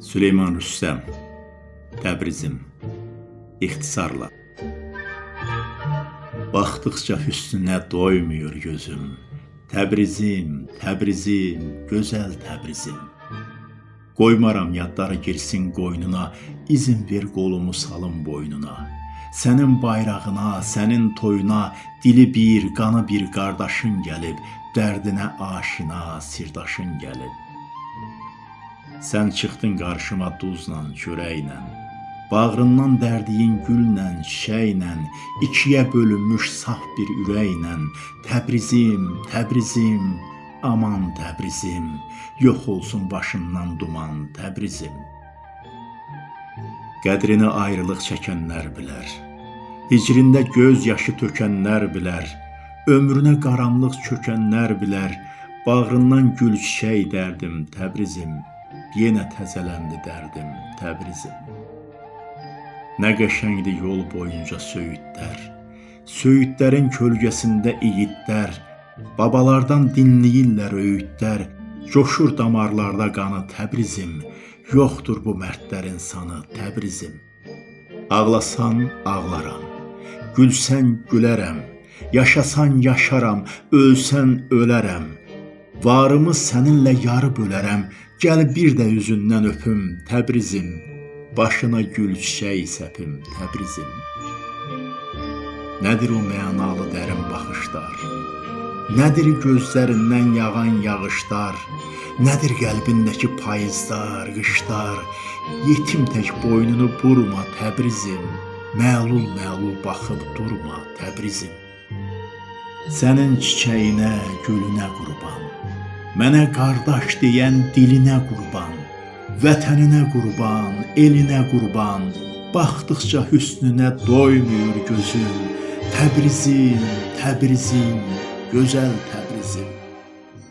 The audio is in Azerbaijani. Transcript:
Süleyman Rüstəm Təbrizim İxtisarla Baxdıqca hüsnünə doymur gözüm Təbrizim, Təbrizim, gözəl Təbrizim Qoymaram yadları girsin qoynuna, izin ver qolumu salım boynuna. Sənin bayrağına, sənin toyuna dili bir, qanı bir qardaşın gəlib, dərdinə aşina, sirdaşın gəlib. Sən çıxdın qarşıma duzla, çörəklə. Bağrından dərdiyin güllə, çiçəklə, ikiyə bölünmüş saf bir ürəklə, Təbrizim, Təbrizim, aman Təbrizim, yox olsun başından duman Təbrizim. Qədrini ayrılıq çəkənlər bilər. Hicrində göz yaşı tökənlər bilər. Ömrünə qaranlıq çökənlər bilər. Bağrından gül çiçək dərdim Təbrizim. Yenə təzələndi dərdim Təbrizim. Nə qəşəngdir yol boyunca söyüdlər. Söyüdlərin kölgəsində igidlər, babalardan dinləyirlər öyüdlər. Coşur damarlarda qanı Təbrizim. Yoxdur bu mərdlərin sanı Təbrizim. Ağlasan ağlaram. Gülsən gülərəm. Yaşasan yaşaram, ölsən ölərəm. Varımı səninlə yarı bölərəm. Gəl bir də üzündən öpüm Təbrizim. Başına gül çiçək səpim Təbrizim. Nədir o mənalı dərin baxışlar? Nədir gözlərindən yağan yağışlar? Nədir qəlbindəki payızlar, qışlar? Yetim tək boynunu burma Təbrizim. Məlul-məlul baxıb durma Təbrizim. Sənin çiçəyinə, gülünə qurban. Mənə qardaş deyən dilinə qurban. Vətəninə qurban, elinə qurban. Baxdıqca hüsnünə doymur gözüm. Təbrizim, Təbrizim, gözəl Təbrizim.